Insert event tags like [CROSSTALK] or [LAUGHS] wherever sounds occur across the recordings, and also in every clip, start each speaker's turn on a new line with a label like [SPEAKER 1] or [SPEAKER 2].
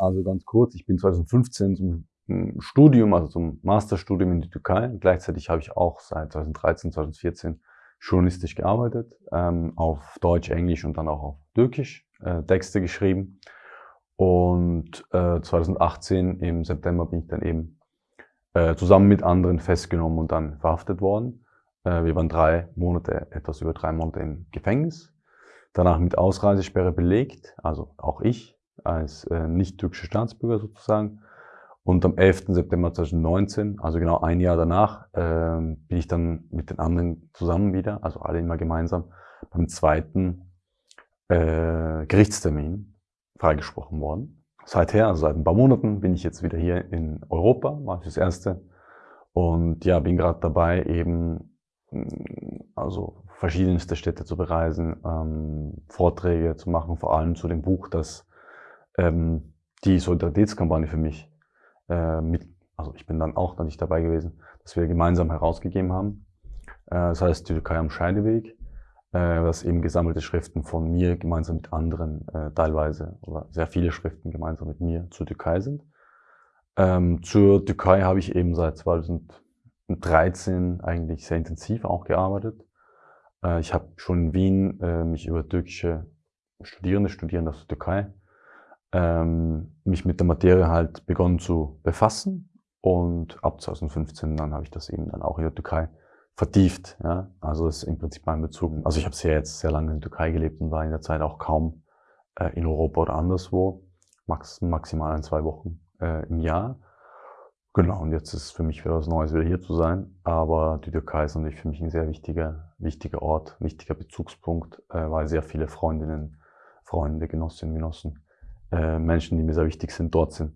[SPEAKER 1] Also ganz kurz, ich bin 2015 zum hm, Studium, also zum Masterstudium in die Türkei. Gleichzeitig habe ich auch seit 2013, 2014 journalistisch gearbeitet, ähm, auf Deutsch, Englisch und dann auch auf Türkisch äh, Texte geschrieben. Und äh, 2018 im September bin ich dann eben äh, zusammen mit anderen festgenommen und dann verhaftet worden. Äh, wir waren drei Monate, etwas über drei Monate im Gefängnis. Danach mit Ausreisesperre belegt, also auch ich als äh, nicht-türkischer Staatsbürger sozusagen. Und am 11. September 2019, also genau ein Jahr danach, äh, bin ich dann mit den anderen zusammen wieder, also alle immer gemeinsam, beim zweiten äh, Gerichtstermin freigesprochen worden. Seither, also seit ein paar Monaten, bin ich jetzt wieder hier in Europa, war ich das erste. Und ja, bin gerade dabei, eben also verschiedenste Städte zu bereisen, ähm, Vorträge zu machen, vor allem zu dem Buch, das ähm, die Solidaritätskampagne für mich äh, mit, also ich bin dann auch dann nicht dabei gewesen, dass wir gemeinsam herausgegeben haben. Äh, das heißt die Türkei am Scheideweg, äh, was eben gesammelte Schriften von mir gemeinsam mit anderen äh, teilweise oder sehr viele Schriften gemeinsam mit mir zur Türkei sind. Ähm, zur Türkei habe ich eben seit 2013 eigentlich sehr intensiv auch gearbeitet. Äh, ich habe schon in Wien äh, mich über türkische Studierende, Studierende aus der Türkei ähm, mich mit der Materie halt begonnen zu befassen und ab 2015 dann habe ich das eben dann auch in der Türkei vertieft. Ja? Also das ist im Prinzip mein Bezug. Also ich habe sehr jetzt sehr lange in der Türkei gelebt und war in der Zeit auch kaum äh, in Europa oder anderswo, max, maximal ein, zwei Wochen äh, im Jahr. Genau, und jetzt ist für mich wieder was Neues, wieder hier zu sein. Aber die Türkei ist natürlich für mich ein sehr wichtiger, wichtiger Ort, wichtiger Bezugspunkt, äh, weil sehr viele Freundinnen, Freunde, Genossinnen, Genossen äh, Menschen, die mir sehr wichtig sind, dort sind.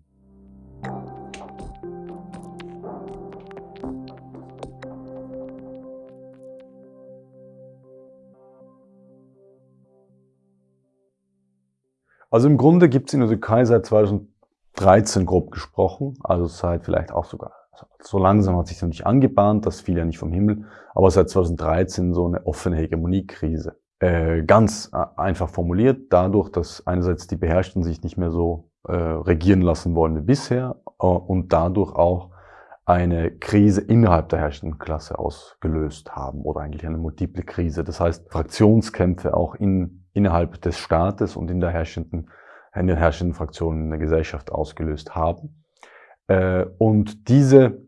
[SPEAKER 1] Also im Grunde gibt es in der Türkei seit 2013 grob gesprochen, also seit vielleicht auch sogar, so langsam hat sich noch nicht angebahnt, das fiel ja nicht vom Himmel, aber seit 2013 so eine offene Hegemoniekrise. Äh, ganz äh, einfach formuliert, dadurch, dass einerseits die Beherrschten sich nicht mehr so äh, regieren lassen wollen wie bisher äh, und dadurch auch eine Krise innerhalb der herrschenden Klasse ausgelöst haben oder eigentlich eine multiple Krise. Das heißt, Fraktionskämpfe auch in, innerhalb des Staates und in der herrschenden, in den herrschenden Fraktionen in der Gesellschaft ausgelöst haben. Äh, und diese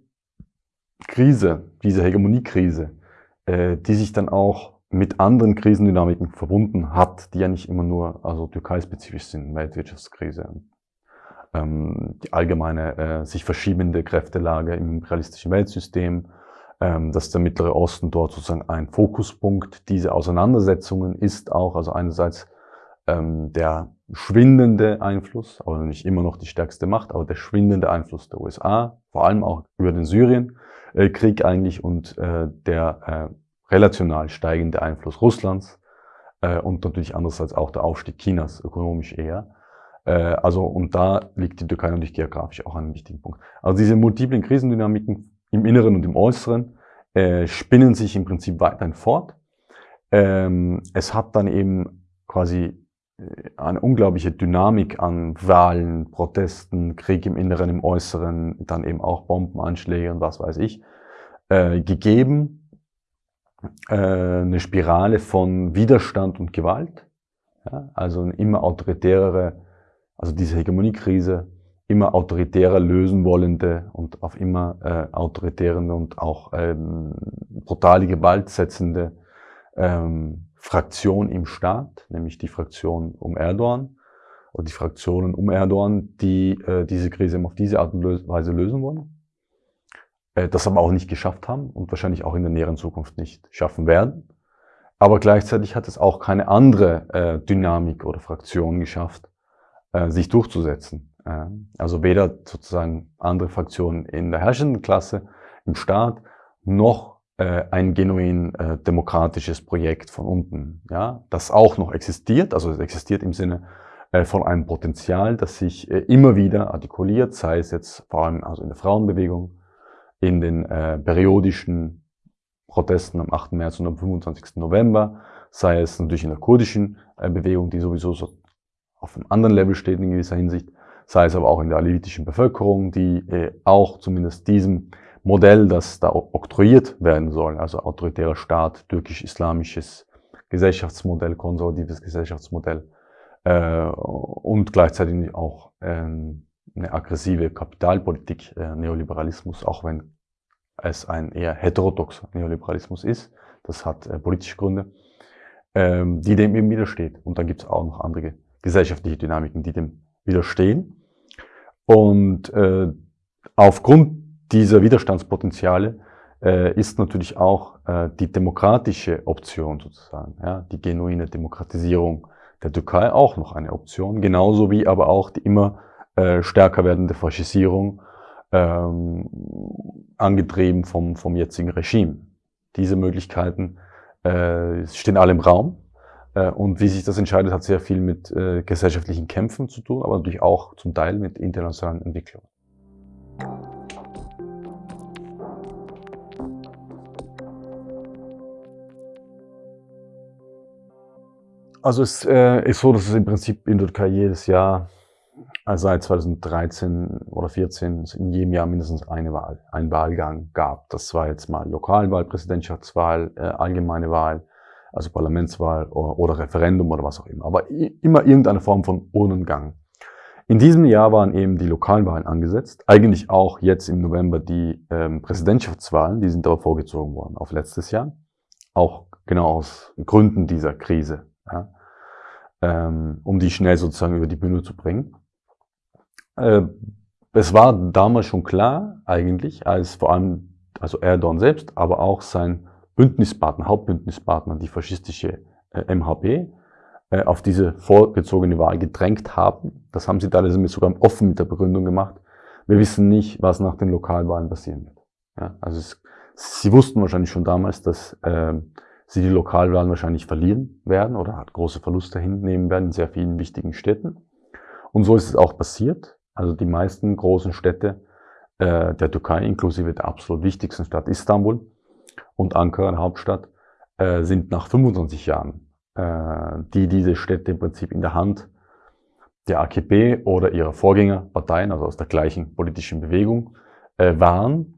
[SPEAKER 1] Krise, diese Hegemoniekrise, die sich dann auch mit anderen Krisendynamiken verbunden hat, die ja nicht immer nur also türkei-spezifisch sind, Weltwirtschaftskrise, ähm, die allgemeine äh, sich verschiebende Kräftelage im imperialistischen Weltsystem, ähm, dass der Mittlere Osten dort sozusagen ein Fokuspunkt dieser Auseinandersetzungen ist auch, also einerseits ähm, der schwindende Einfluss, aber nicht immer noch die stärkste Macht, aber der schwindende Einfluss der USA, vor allem auch über den Syrienkrieg eigentlich und äh, der äh, relational steigende Einfluss Russlands äh, und natürlich andererseits auch der Aufstieg Chinas, ökonomisch eher. Äh, also, und da liegt die Türkei natürlich geografisch auch an einem wichtigen Punkt. Also diese multiplen Krisendynamiken im Inneren und im Äußeren äh, spinnen sich im Prinzip weiterhin fort. Ähm, es hat dann eben quasi äh, eine unglaubliche Dynamik an Wahlen, Protesten, Krieg im Inneren, im Äußeren, dann eben auch Bombenanschläge und was weiß ich, äh, gegeben eine Spirale von Widerstand und Gewalt, ja, also eine immer autoritärere, also diese Hegemoniekrise, immer autoritärer lösen wollende und auf immer äh, autoritären und auch ähm, brutale Gewalt setzende ähm, Fraktion im Staat, nämlich die Fraktion um Erdogan oder die Fraktionen um Erdogan, die äh, diese Krise auf diese Art und Weise lösen wollen. Äh, das aber auch nicht geschafft haben und wahrscheinlich auch in der näheren Zukunft nicht schaffen werden. Aber gleichzeitig hat es auch keine andere äh, Dynamik oder Fraktion geschafft, äh, sich durchzusetzen. Äh, also weder sozusagen andere Fraktionen in der herrschenden Klasse, im Staat, noch ein genuin demokratisches Projekt von unten, ja, das auch noch existiert, also es existiert im Sinne von einem Potenzial, das sich immer wieder artikuliert, sei es jetzt vor allem also in der Frauenbewegung, in den äh, periodischen Protesten am 8. März und am 25. November, sei es natürlich in der kurdischen äh, Bewegung, die sowieso so auf einem anderen Level steht in gewisser Hinsicht, sei es aber auch in der alevitischen Bevölkerung, die äh, auch zumindest diesem Modell, das da oktroyiert werden soll, also autoritärer Staat, türkisch-islamisches Gesellschaftsmodell, konservatives Gesellschaftsmodell äh, und gleichzeitig auch ähm, eine aggressive Kapitalpolitik, äh, Neoliberalismus, auch wenn es ein eher heterodoxer Neoliberalismus ist. Das hat äh, politische Gründe, ähm, die dem eben widersteht. Und dann gibt es auch noch andere gesellschaftliche Dynamiken, die dem widerstehen. Und äh, aufgrund dieser Widerstandspotenziale äh, ist natürlich auch äh, die demokratische Option sozusagen, ja, die genuine Demokratisierung der Türkei auch noch eine Option, genauso wie aber auch die immer äh, stärker werdende Faschisierung, ähm, angetrieben vom, vom jetzigen Regime. Diese Möglichkeiten äh, stehen alle im Raum. Äh, und wie sich das entscheidet, hat sehr viel mit äh, gesellschaftlichen Kämpfen zu tun, aber natürlich auch zum Teil mit internationalen Entwicklungen. Also es äh, ist so, dass es im Prinzip in der Türkei jedes Jahr also seit 2013 oder 2014 in jedem Jahr mindestens eine Wahl, einen Wahlgang gab. Das war jetzt mal Lokalwahl, Präsidentschaftswahl, äh, allgemeine Wahl, also Parlamentswahl oder, oder, Referendum oder was auch immer. Aber immer irgendeine Form von Urnengang. In diesem Jahr waren eben die Lokalwahlen angesetzt. Eigentlich auch jetzt im November die ähm, Präsidentschaftswahlen, die sind aber vorgezogen worden auf letztes Jahr. Auch genau aus Gründen dieser Krise, ja, ähm, um die schnell sozusagen über die Bühne zu bringen. Äh, es war damals schon klar, eigentlich, als vor allem also Erdogan selbst, aber auch sein Bündnispartner, Hauptbündnispartner, die faschistische äh, MHP, äh, auf diese vorgezogene Wahl gedrängt haben. Das haben sie teilweise sogar offen mit der Begründung gemacht. Wir wissen nicht, was nach den Lokalwahlen passieren wird. Ja, also es, sie wussten wahrscheinlich schon damals, dass äh, sie die Lokalwahlen wahrscheinlich verlieren werden oder große Verluste hinnehmen werden in sehr vielen wichtigen Städten. Und so ist es auch passiert. Also die meisten großen Städte äh, der Türkei, inklusive der absolut wichtigsten Stadt Istanbul und Ankara, Hauptstadt, äh, sind nach 25 Jahren, äh, die diese Städte im Prinzip in der Hand der AKP oder ihrer Vorgängerparteien, also aus der gleichen politischen Bewegung, äh, waren,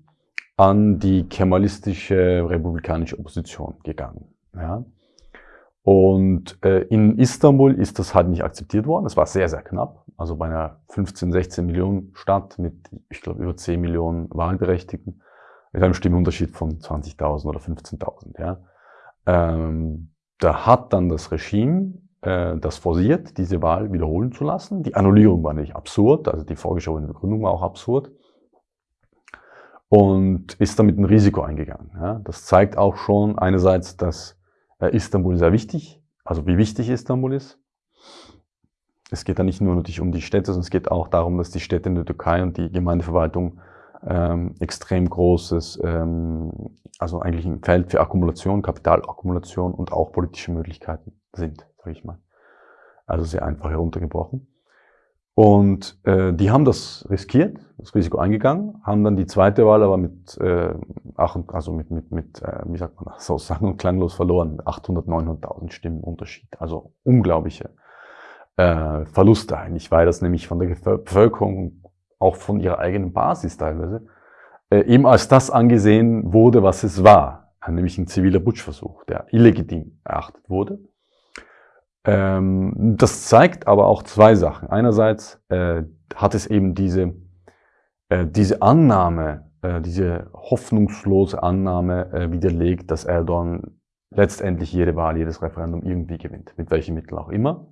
[SPEAKER 1] an die kemalistische republikanische Opposition gegangen. Ja. Und äh, in Istanbul ist das halt nicht akzeptiert worden. Es war sehr, sehr knapp. Also bei einer 15, 16 Millionen Stadt mit, ich glaube, über 10 Millionen Wahlberechtigten, mit einem Stimmunterschied von 20.000 oder 15.000. Ja. Ähm, da hat dann das Regime äh, das forciert, diese Wahl wiederholen zu lassen. Die Annullierung war nicht absurd, also die vorgeschobene Begründung war auch absurd. Und ist damit ein Risiko eingegangen. Ja. Das zeigt auch schon einerseits, dass Istanbul sehr wichtig, also wie wichtig Istanbul ist. Es geht da nicht nur natürlich um die Städte, sondern es geht auch darum, dass die Städte in der Türkei und die Gemeindeverwaltung ähm, extrem großes, ähm, also eigentlich ein Feld für Akkumulation, Kapitalakkumulation und auch politische Möglichkeiten sind, sage ich mal. Also sehr einfach heruntergebrochen. Und äh, die haben das riskiert, das Risiko eingegangen, haben dann die zweite Wahl aber mit, äh, ach, also mit, mit, mit äh, wie sagt man, so [LAUGHS] sang- und klanglos verloren, 800, 900.000 Stimmen Unterschied. Also unglaubliche äh, Verluste eigentlich, weil das nämlich von der Bevölkerung, auch von ihrer eigenen Basis teilweise, äh, eben als das angesehen wurde, was es war, nämlich ein ziviler Putschversuch, der illegitim erachtet wurde ähm, das zeigt aber auch zwei Sachen. Einerseits äh, hat es eben diese, äh, diese Annahme, äh, diese hoffnungslose Annahme äh, widerlegt, dass Erdogan letztendlich jede Wahl, jedes Referendum irgendwie gewinnt, mit welchen Mitteln auch immer.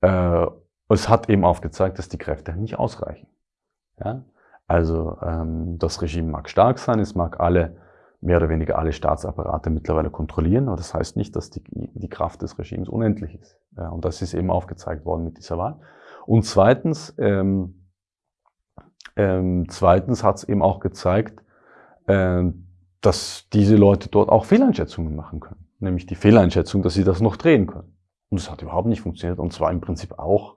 [SPEAKER 1] Äh, es hat eben aufgezeigt, dass die Kräfte nicht ausreichen. Ja? Also ähm, das Regime mag stark sein, es mag alle mehr oder weniger alle Staatsapparate mittlerweile kontrollieren. Aber das heißt nicht, dass die, die Kraft des Regimes unendlich ist. Ja, und das ist eben aufgezeigt worden mit dieser Wahl. Und zweitens, ähm, ähm, zweitens hat es eben auch gezeigt, äh, dass diese Leute dort auch Fehleinschätzungen machen können. Nämlich die Fehleinschätzung, dass sie das noch drehen können. Und es hat überhaupt nicht funktioniert. Und zwar im Prinzip auch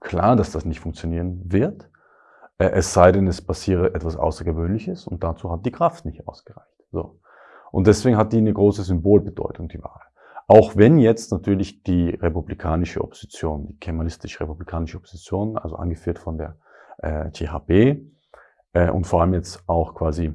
[SPEAKER 1] klar, dass das nicht funktionieren wird. Äh, es sei denn, es passiere etwas Außergewöhnliches und dazu hat die Kraft nicht ausgereicht. So. Und deswegen hat die eine große Symbolbedeutung, die Wahl. Auch wenn jetzt natürlich die republikanische Opposition, die kemalistisch-republikanische Opposition, also angeführt von der äh, THP äh, und vor allem jetzt auch quasi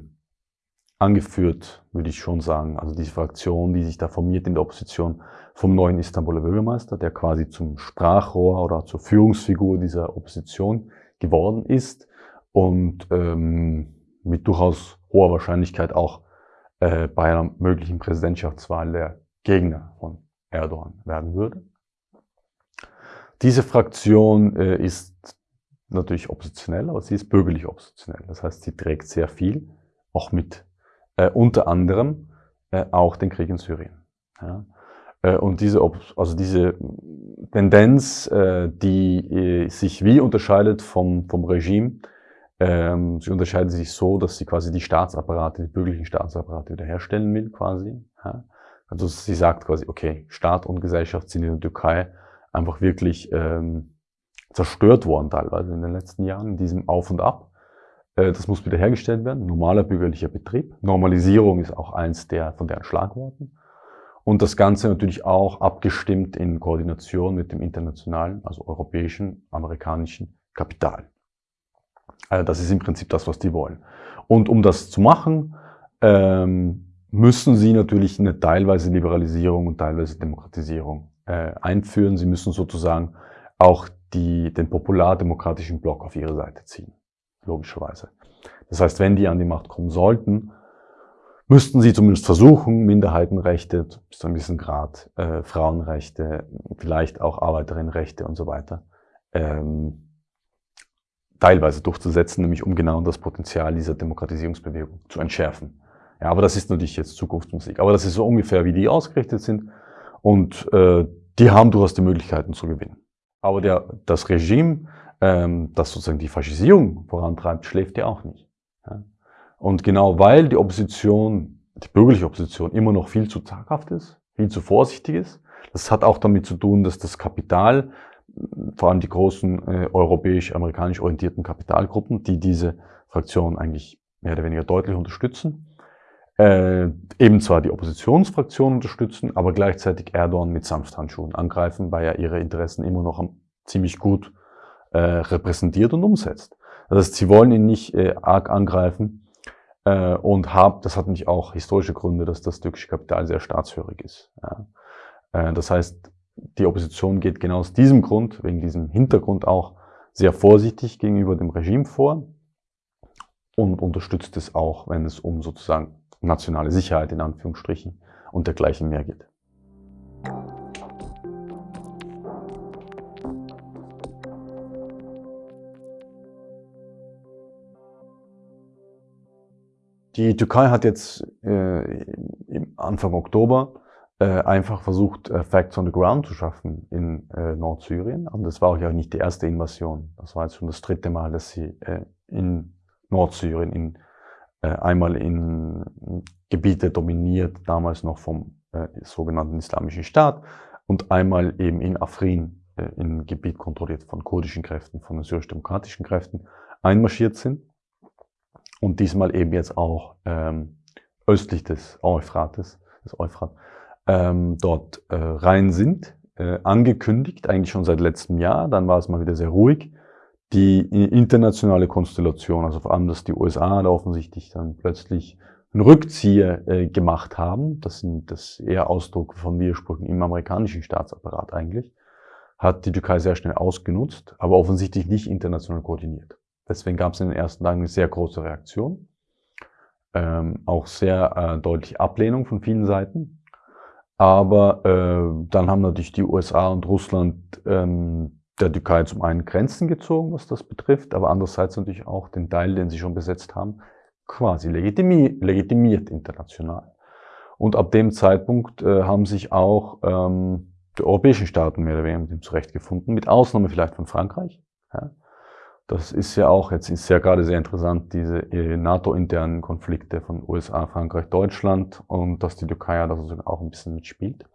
[SPEAKER 1] angeführt, würde ich schon sagen, also diese Fraktion, die sich da formiert in der Opposition vom neuen Istanbuler Bürgermeister, der quasi zum Sprachrohr oder zur Führungsfigur dieser Opposition geworden ist und ähm, mit durchaus hoher Wahrscheinlichkeit auch äh, bei einer möglichen Präsidentschaftswahl der Gegner von Erdogan werden würde. Diese Fraktion äh, ist natürlich oppositionell, aber sie ist bürgerlich oppositionell. Das heißt, sie trägt sehr viel, auch mit äh, unter anderem äh, auch den Krieg in Syrien. Ja. Äh, und diese, also diese Tendenz, äh, die sich wie unterscheidet vom, vom Regime, ähm, sie unterscheidet sich so, dass sie quasi die Staatsapparate, die bürgerlichen Staatsapparate wiederherstellen will, quasi. Ja. Also sie sagt quasi, okay, Staat und Gesellschaft sind in der Türkei einfach wirklich ähm, zerstört worden teilweise in den letzten Jahren, in diesem Auf und Ab. Äh, das muss wiederhergestellt werden, normaler bürgerlicher Betrieb. Normalisierung ist auch eins der von deren Schlagworten. Und das Ganze natürlich auch abgestimmt in Koordination mit dem internationalen, also europäischen, amerikanischen Kapital. Also das ist im Prinzip das, was die wollen. Und um das zu machen, ähm, müssen sie natürlich eine teilweise Liberalisierung und teilweise Demokratisierung äh, einführen. Sie müssen sozusagen auch die, den populardemokratischen Block auf ihre Seite ziehen, logischerweise. Das heißt, wenn die an die Macht kommen sollten, müssten sie zumindest versuchen, Minderheitenrechte bis zu einem gewissen Grad, äh, Frauenrechte, vielleicht auch Arbeiterinnenrechte und so weiter, ähm, teilweise durchzusetzen, nämlich um genau das Potenzial dieser Demokratisierungsbewegung zu entschärfen. Ja, aber das ist natürlich jetzt Zukunftsmusik. Aber das ist so ungefähr, wie die ausgerichtet sind. Und äh, die haben durchaus die Möglichkeiten zu gewinnen. Aber der, das Regime, ähm, das sozusagen die Faschisierung vorantreibt, schläft ja auch nicht. Ja. Und genau weil die Opposition, die bürgerliche Opposition immer noch viel zu zaghaft ist, viel zu vorsichtig ist, das hat auch damit zu tun, dass das Kapital, vor allem die großen äh, europäisch-amerikanisch orientierten Kapitalgruppen, die diese Fraktion eigentlich mehr oder weniger deutlich unterstützen, äh, eben zwar die Oppositionsfraktion unterstützen, aber gleichzeitig Erdogan mit Sanfthandschuhen angreifen, weil er ihre Interessen immer noch ziemlich gut äh, repräsentiert und umsetzt. Das heißt, sie wollen ihn nicht äh, arg angreifen, äh, und hab, das hat nämlich auch historische Gründe, dass das türkische Kapital sehr staatshörig ist. Ja. Äh, das heißt, die Opposition geht genau aus diesem Grund, wegen diesem Hintergrund auch, sehr vorsichtig gegenüber dem Regime vor und unterstützt es auch, wenn es um sozusagen nationale Sicherheit in Anführungsstrichen und dergleichen mehr geht. Die Türkei hat jetzt äh, Anfang Oktober äh, einfach versucht, äh, Facts on the Ground zu schaffen in äh, Nordsyrien. Und das war auch ja nicht die erste Invasion. Das war jetzt schon das dritte Mal, dass sie äh, in Nordsyrien, in, äh, einmal in Gebiete dominiert, damals noch vom äh, sogenannten Islamischen Staat, und einmal eben in Afrin, in Gebiet kontrolliert von kurdischen Kräften, von syrisch-demokratischen Kräften, einmarschiert sind und diesmal eben jetzt auch ähm, östlich des Euphrates, des Euphrat, ähm, dort äh, rein sind, äh, angekündigt, eigentlich schon seit letztem Jahr, dann war es mal wieder sehr ruhig. Die internationale Konstellation, also vor allem, dass die USA da offensichtlich dann plötzlich einen Rückzieher äh, gemacht haben, das sind das eher Ausdruck von Widersprüchen im amerikanischen Staatsapparat eigentlich, hat die Türkei sehr schnell ausgenutzt, aber offensichtlich nicht international koordiniert. Deswegen gab es in den ersten Tagen eine sehr große Reaktion. Ähm, auch sehr äh, deutliche Ablehnung von vielen Seiten. Aber äh, dann haben natürlich die USA und Russland ähm, der Türkei zum einen Grenzen gezogen, was das betrifft, aber andererseits natürlich auch den Teil, den sie schon besetzt haben, quasi legitimiert, legitimiert international. Und ab dem Zeitpunkt äh, haben sich auch ähm, die europäischen Staaten mehr oder weniger mit dem zurechtgefunden, mit Ausnahme vielleicht von Frankreich. Ja. Das ist ja auch, jetzt ist ja gerade sehr interessant, diese äh, NATO-internen Konflikte von USA, Frankreich, Deutschland und dass die Türkei ja da sozusagen auch ein bisschen mitspielt.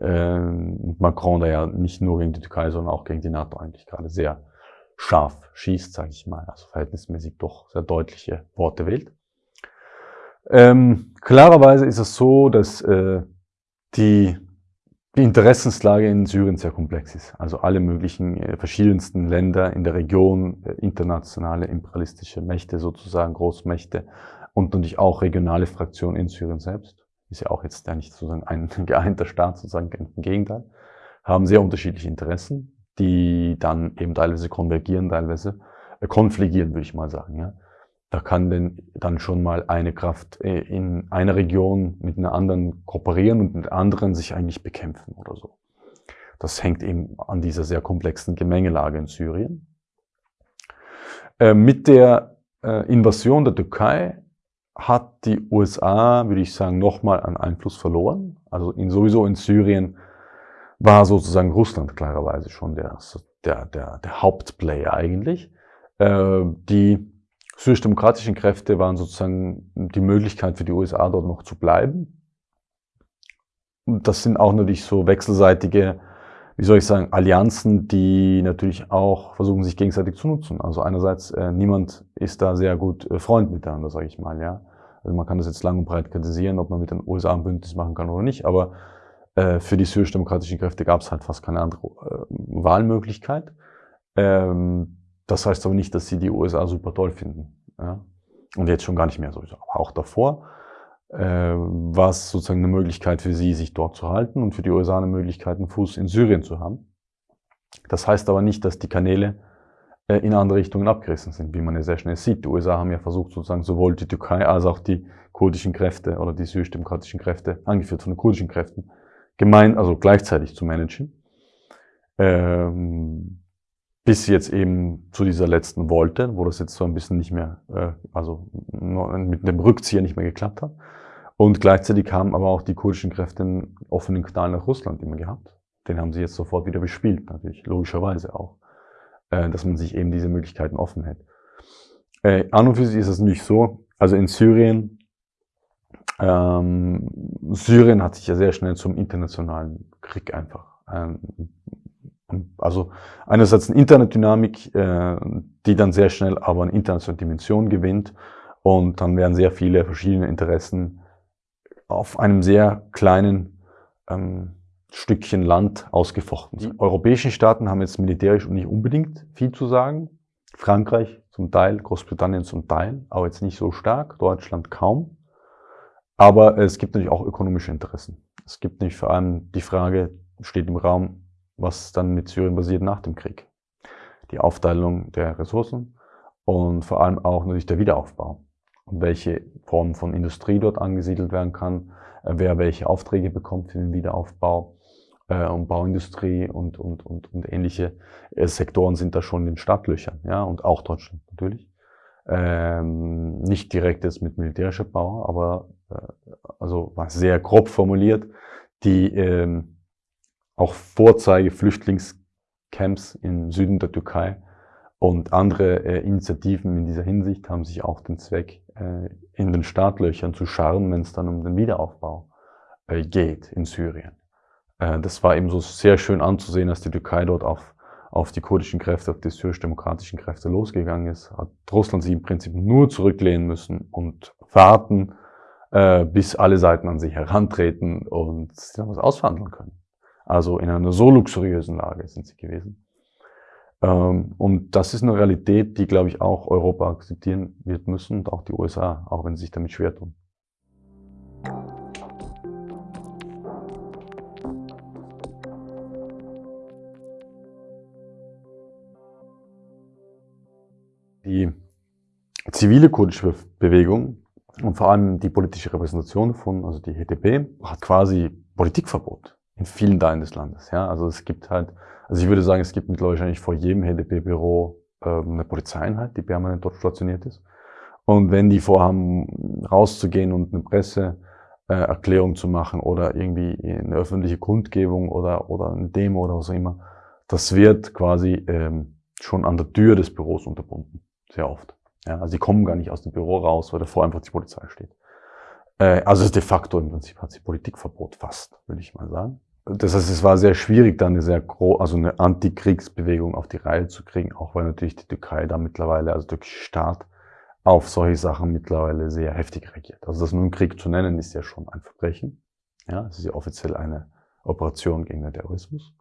[SPEAKER 1] Ähm, und Macron da ja nicht nur gegen die Türkei, sondern auch gegen die NATO eigentlich gerade sehr scharf schießt, sage ich mal, also verhältnismäßig doch sehr deutliche Worte wählt. Ähm, klarerweise ist es so, dass äh, die die Interessenslage in Syrien sehr komplex ist. Also alle möglichen äh, verschiedensten Länder in der Region, äh, internationale imperialistische Mächte sozusagen, Großmächte und natürlich auch regionale Fraktionen in Syrien selbst. Ist ja auch jetzt ja nicht sozusagen ein [LAUGHS] geeinter Staat, sozusagen im Gegenteil. Haben sehr unterschiedliche Interessen, die dann eben teilweise konvergieren, teilweise äh, konfligieren, würde ich mal sagen. Ja. Da kann denn dann schon mal eine Kraft äh, in einer Region mit einer anderen kooperieren und mit anderen sich eigentlich bekämpfen oder so. Das hängt eben an dieser sehr komplexen Gemengelage in Syrien. Äh, mit der äh, Invasion der Türkei hat die USA, würde ich sagen, nochmal an Einfluss verloren. Also in, sowieso in Syrien war sozusagen Russland klarerweise schon der, der, der, der Hauptplayer eigentlich. die syrisch-demokratischen Kräfte waren sozusagen die Möglichkeit für die USA dort noch zu bleiben. Und das sind auch natürlich so wechselseitige, wie soll ich sagen, Allianzen, die natürlich auch versuchen, sich gegenseitig zu nutzen. Also einerseits, äh, niemand ist da sehr gut äh, Freund miteinander, sage ich mal, ja. Also man kann das jetzt lang und breit kritisieren, ob man mit den USA ein Bündnis machen kann oder nicht, aber äh, für die syrisch-demokratischen Kräfte gab es halt fast keine andere äh, Wahlmöglichkeit. Ähm, das heißt aber nicht, dass sie die USA super toll finden. Ja? Und jetzt schon gar nicht mehr sowieso. Aber auch davor äh, war es sozusagen eine Möglichkeit für sie, sich dort zu halten und für die USA eine Möglichkeit, einen Fuß in Syrien zu haben. Das heißt aber nicht, dass die Kanäle äh, in andere Richtungen abgerissen sind, wie man ja sehr schnell sieht. Die USA haben ja versucht, sozusagen sowohl die Türkei als auch die kurdischen Kräfte oder die syrisch-demokratischen Kräfte, angeführt von den kurdischen Kräften, gemein, also gleichzeitig zu managen. Ähm, bis jetzt eben zu dieser letzten Wolte, wo das jetzt so ein bisschen nicht mehr, äh, also mit dem Rückzieher nicht mehr geklappt hat. Und gleichzeitig haben aber auch die kurdischen Kräfte einen offenen Kanal nach Russland immer gehabt. Den haben sie jetzt sofort wieder bespielt, natürlich, logischerweise auch, äh, dass man sich eben diese Möglichkeiten offen hält. Äh, an und für sich ist es nicht so, also in Syrien, ähm, Syrien hat sich ja sehr schnell zum internationalen Krieg einfach ähm, also einerseits eine Internetdynamik, äh, die dann sehr schnell aber eine internationale Dimension gewinnt und dann werden sehr viele verschiedene Interessen auf einem sehr kleinen ähm, Stückchen Land ausgefochten. Die europäischen Staaten haben jetzt militärisch nicht unbedingt viel zu sagen. Frankreich zum Teil, Großbritannien zum Teil, aber jetzt nicht so stark, Deutschland kaum. Aber es gibt natürlich auch ökonomische Interessen. Es gibt nämlich vor allem die Frage, steht im Raum, was dann mit Syrien passiert nach dem Krieg. Die Aufteilung der Ressourcen und vor allem auch natürlich der Wiederaufbau und welche Form von Industrie dort angesiedelt werden kann, äh, wer welche Aufträge bekommt für den Wiederaufbau äh, und Bauindustrie und, und, und, und ähnliche äh, Sektoren sind da schon in den Startlöchern, ja, und auch Deutschland natürlich. Ähm, nicht direkt jetzt mit militärischer Bau, aber äh, also sehr grob formuliert, die ähm, auch Vorzeige-Flüchtlingscamps im Süden der Türkei und andere äh, Initiativen in dieser Hinsicht haben sich auch den Zweck, äh, in den Startlöchern zu scharren, wenn es dann um den Wiederaufbau äh, geht in Syrien. Äh, das war eben so sehr schön anzusehen, dass die Türkei dort auf, auf die kurdischen Kräfte, auf die syrisch-demokratischen Kräfte losgegangen ist. Hat Russland sich im Prinzip nur zurücklehnen müssen und warten, äh, bis alle Seiten an sich herantreten und sich dann was ausverhandeln können. Also in einer so luxuriösen Lage sind sie gewesen. Ähm, und das ist eine Realität, die, glaube ich, auch Europa akzeptieren wird müssen und auch die USA, auch wenn sie sich damit schwer tun. Die zivile kurdische Bewegung und vor allem die politische Repräsentation davon, also die HDP, hat quasi Politikverbot in vielen Teilen des Landes. Ja, also es gibt halt, also ich würde sagen, es gibt mittlerweile wahrscheinlich vor jedem HDP-Büro äh, eine Polizeieinheit, die permanent dort stationiert ist. Und wenn die vorhaben, rauszugehen und eine Presseerklärung äh, zu machen oder irgendwie eine öffentliche Kundgebung oder, oder eine Demo oder was auch immer, das wird quasi ähm, schon an der Tür des Büros unterbunden. Sehr oft. Ja, also die kommen gar nicht aus dem Büro raus, weil davor einfach die Polizei steht. Äh, also de facto im Prinzip hat sie Politikverbot fast, würde ich mal sagen. Das heißt, es war sehr schwierig, da eine sehr große, also eine Antikriegsbewegung auf die Reihe zu kriegen, auch weil natürlich die Türkei da mittlerweile, also der Staat, auf solche Sachen mittlerweile sehr heftig reagiert. Also das nun Krieg zu nennen, ist ja schon ein Verbrechen. Ja, es ist ja offiziell eine, Operation gegen den Terrorismus.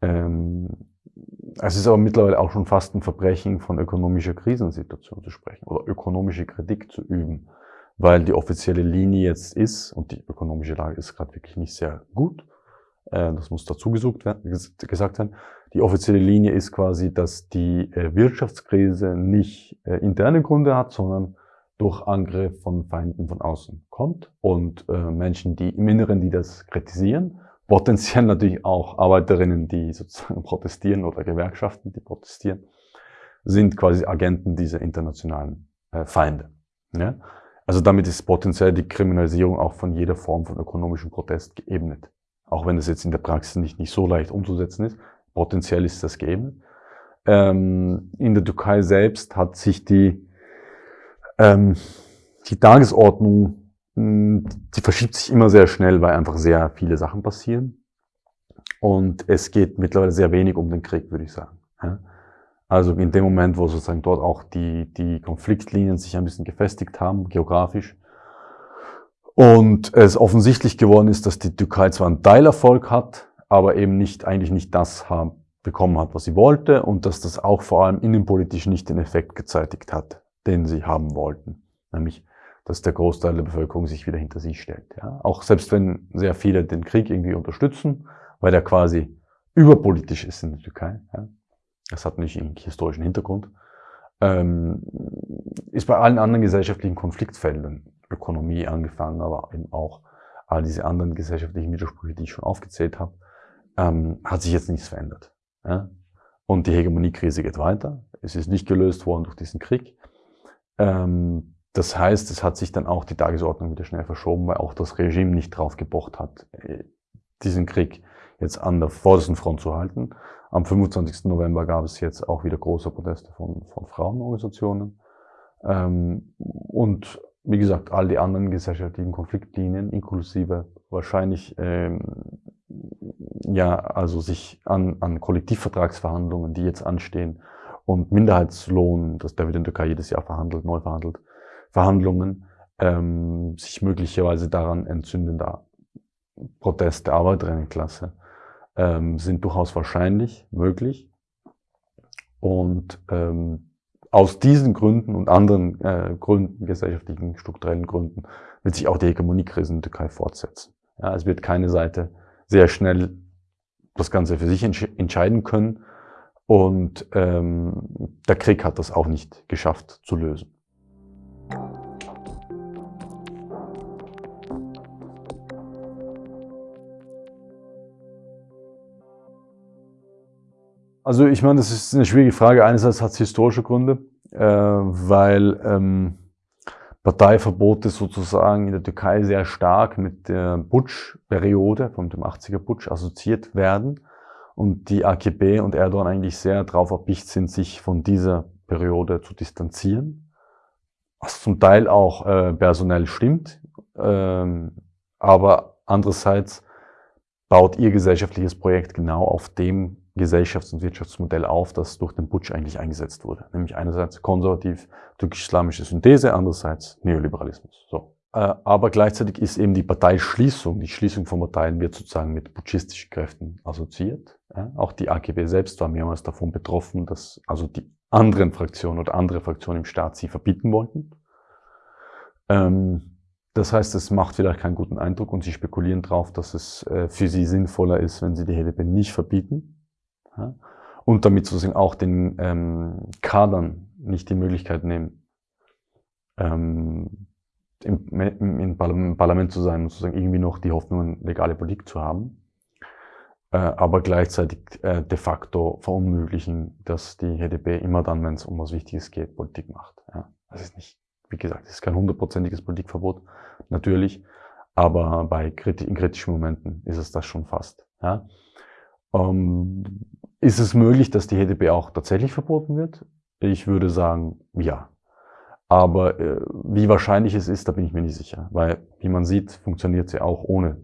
[SPEAKER 1] Ähm, es ist aber mittlerweile auch schon fast ein Verbrechen, von ökonomischer Krisensituation zu sprechen oder ökonomische Kritik zu üben, weil die offizielle Linie jetzt ist, und die ökonomische Lage ist gerade wirklich nicht sehr gut, das muss dazu gesucht werden, gesagt werden, die offizielle Linie ist quasi, dass die äh, Wirtschaftskrise nicht äh, interne Gründe hat, sondern durch Angriff von Feinden von außen kommt und Menschen, die im Inneren, die das kritisieren, potenziell natürlich auch Arbeiterinnen, die sozusagen [LAUGHS] protestieren oder Gewerkschaften, die protestieren, sind quasi Agenten dieser internationalen äh, Feinde. Also damit ist potenziell die Kriminalisierung auch von jeder Form von ökonomischem Protest geebnet. Auch wenn es jetzt in der Praxis nicht, nicht so leicht umzusetzen ist, potenziell ist das geebnet. Ähm, in der Türkei selbst hat sich die, ähm, die Tagesordnung hm, die verschiebt sich immer sehr schnell, weil einfach sehr viele Sachen passieren. Und es geht mittlerweile sehr wenig um den Krieg, würde ich sagen. Also in dem Moment, wo sozusagen dort auch die, die Konfliktlinien sich ein bisschen gefestigt haben, geografisch, und es offensichtlich geworden ist, dass die Türkei zwar einen Teilerfolg hat, aber eben nicht, eigentlich nicht das haben, bekommen hat, was sie wollte und dass das auch vor allem innenpolitisch nicht den Effekt gezeitigt hat, den sie haben wollten. Nämlich dass der Großteil der Bevölkerung sich wieder hinter sie stellt. Ja. Auch selbst wenn sehr viele den Krieg irgendwie unterstützen, weil der quasi überpolitisch ist in der Türkei. Ja. Das hat nicht einen historischen Hintergrund. Ähm, ist bei allen anderen gesellschaftlichen Konfliktfeldern, Ökonomie angefangen, aber eben auch all diese anderen gesellschaftlichen Widersprüche, die ich schon aufgezählt habe, ähm, hat sich jetzt nichts verändert. Ja. Und die Hegemoniekrise geht weiter. Es ist nicht gelöst worden durch diesen Krieg. Ähm, das heißt, es hat sich dann auch die Tagesordnung wieder schnell verschoben, weil auch das Regime nicht drauf gepocht hat, äh, diesen Krieg jetzt an der vordersten Front zu halten. Am 25. November gab es jetzt auch wieder große Proteste von, von Frauenorganisationen. Ähm, und wie gesagt, all die anderen gesellschaftlichen Konfliktlinien, inklusive wahrscheinlich ähm, ja, also sich an, an Kollektivvertragsverhandlungen, die jetzt anstehen, und Minderheitslohn, das der wird in der Türkei jedes Jahr verhandelt, neu verhandelt, Verhandlungen ähm, sich möglicherweise daran entzündender Protest der Arbeiterinnenklasse ähm, sind durchaus wahrscheinlich, möglich. Und ähm, aus diesen Gründen und anderen äh, Gründen, gesellschaftlichen, strukturellen Gründen, wird sich auch die Hegemoniekrise in der Türkei fortsetzen. Ja, es wird keine Seite sehr schnell das Ganze für sich entsch entscheiden können. Und ähm, der Krieg hat das auch nicht geschafft zu lösen. Also ich meine, das ist eine schwierige Frage. Einerseits hat es historische Gründe, äh, weil ähm, Parteiverbote sozusagen in der Türkei sehr stark mit der Putsch-Periode, von dem 80er Putsch, assoziiert werden und die AKP und Erdogan eigentlich sehr darauf erpicht sind, sich von dieser Periode zu distanzieren. Was zum Teil auch äh, personell stimmt, ähm, aber andererseits baut ihr gesellschaftliches Projekt genau auf dem Gesellschafts- und Wirtschaftsmodell auf, das durch den Putsch eigentlich eingesetzt wurde. Nämlich einerseits konservativ türkisch-islamische Synthese, andererseits Neoliberalismus. So. Äh, aber gleichzeitig ist eben die Parteischließung, die Schließung von Parteien wird sozusagen mit putschistischen Kräften assoziiert. Auch die AKP selbst war mehrmals davon betroffen, dass also die anderen Fraktionen oder andere Fraktionen im Staat sie verbieten wollten. Ähm, das heißt, es macht vielleicht keinen guten Eindruck und sie spekulieren darauf, dass es äh, für sie sinnvoller ist, wenn sie die HDP nicht verbieten, ja? Und damit sozusagen auch den ähm, Kadern nicht die Möglichkeit nehmen, ähm, im, im, im, Parlament zu sein und sozusagen irgendwie noch die Hoffnung, legale Politik zu haben, äh, aber gleichzeitig äh, de facto verunmöglichen, dass die HDP immer dann, wenn es um was Wichtiges geht, Politik macht. Ja? Das ist nicht, wie gesagt, es ist kein hundertprozentiges Politikverbot, natürlich, aber bei in kritischen Momenten ist es das schon fast. Ja? Ähm, ist es möglich, dass die HDP auch tatsächlich verboten wird? Ich würde sagen, ja. Aber äh, wie wahrscheinlich es ist, da bin ich mir nicht sicher. Weil, wie man sieht, funktioniert sie auch ohne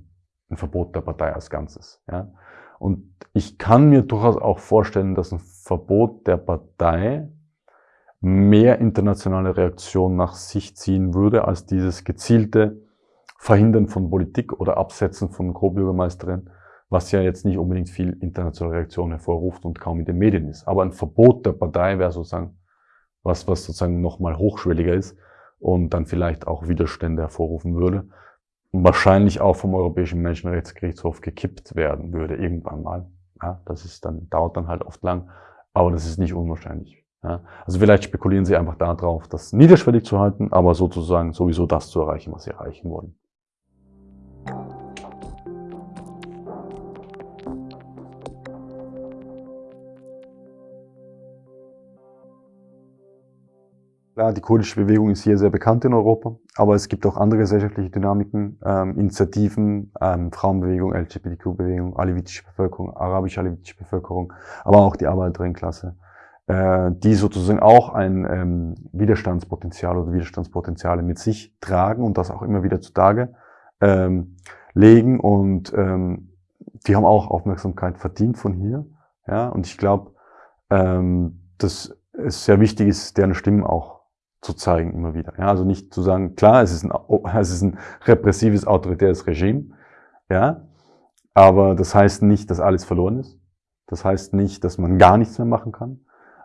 [SPEAKER 1] ein Verbot der Partei als Ganzes. Ja? Und ich kann mir durchaus auch vorstellen, dass ein Verbot der Partei mehr internationale Reaktion nach sich ziehen würde, als dieses gezielte Verhindern von Politik oder Absetzen von Co-Bürgermeisterin, was ja jetzt nicht unbedingt viel internationale Reaktion hervorruft und kaum in den Medien ist. Aber ein Verbot der Partei wäre sozusagen was, was sozusagen nochmal hochschwelliger ist und dann vielleicht auch Widerstände hervorrufen würde wahrscheinlich auch vom Europäischen Menschenrechtsgerichtshof gekippt werden würde irgendwann mal. Ja, das ist dann, dauert dann halt oft lang, aber das ist nicht unwahrscheinlich. Ja, also vielleicht spekulieren sie einfach darauf, das niederschwellig zu halten, aber sozusagen sowieso das zu erreichen, was sie erreichen wollen. Klar, die kurdische Bewegung ist hier sehr bekannt in Europa, aber es gibt auch andere gesellschaftliche Dynamiken, ähm, Initiativen, ähm, Frauenbewegung, LGBTQ-Bewegung, alevitische Bevölkerung, arabisch-alevitische Bevölkerung, aber auch die Arbeiterinnenklasse, äh, die sozusagen auch ein ähm, Widerstandspotenzial oder Widerstandspotenziale mit sich tragen und das auch immer wieder zutage ähm, legen und ähm, die haben auch Aufmerksamkeit verdient von hier, ja, und ich glaube, ähm, dass es sehr wichtig ist, deren Stimmen auch zu zeigen immer wieder. Ja, also nicht zu sagen, klar, es ist ein, [LAUGHS] es ist ein repressives, autoritäres Regime, ja, aber das heißt nicht, dass alles verloren ist. Das heißt nicht, dass man gar nichts mehr machen kann.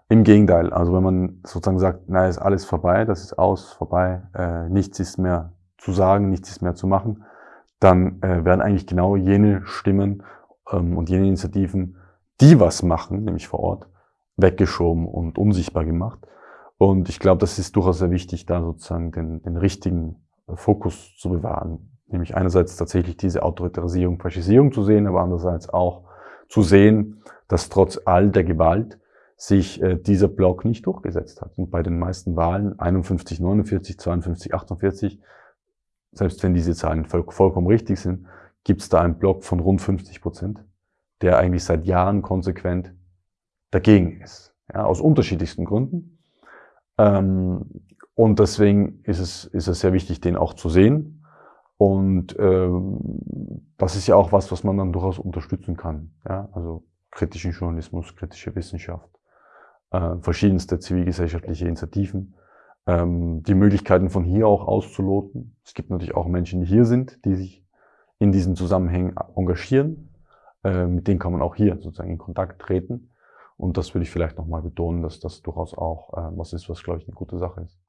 [SPEAKER 1] Im Gegenteil, also wenn man sozusagen sagt, na, ist alles vorbei, das ist aus, vorbei, äh, nichts ist mehr zu sagen, nichts ist mehr zu machen, dann äh, werden eigentlich genau jene Stimmen ähm, und jene Initiativen, die was machen, nämlich vor Ort, weggeschoben und unsichtbar gemacht. Und ich glaube, das ist durchaus sehr wichtig, da sozusagen den, den richtigen Fokus zu bewahren. Nämlich einerseits tatsächlich diese Autoritarisierung, Faschisierung zu sehen, aber andererseits auch zu sehen, dass trotz all der Gewalt sich äh, dieser Block nicht durchgesetzt hat. Und bei den meisten Wahlen, 51, 49, 52, 48, selbst wenn diese Zahlen voll, vollkommen richtig sind, gibt es da einen Block von rund 50 Prozent, der eigentlich seit Jahren konsequent dagegen ist. Ja, aus unterschiedlichsten Gründen. Ähm, und deswegen ist es, ist es sehr wichtig, den auch zu sehen. Und ähm, das ist ja auch was, was man dann durchaus unterstützen kann. Ja? Also kritischen Journalismus, kritische Wissenschaft, äh, verschiedenste zivilgesellschaftliche Initiativen, ähm, die Möglichkeiten von hier auch auszuloten. Es gibt natürlich auch Menschen, die hier sind, die sich in diesen Zusammenhängen engagieren. Äh, mit denen kann man auch hier sozusagen in Kontakt treten. Und das würde ich vielleicht nochmal betonen, dass das durchaus auch äh, was ist, was, glaube ich, eine gute Sache ist.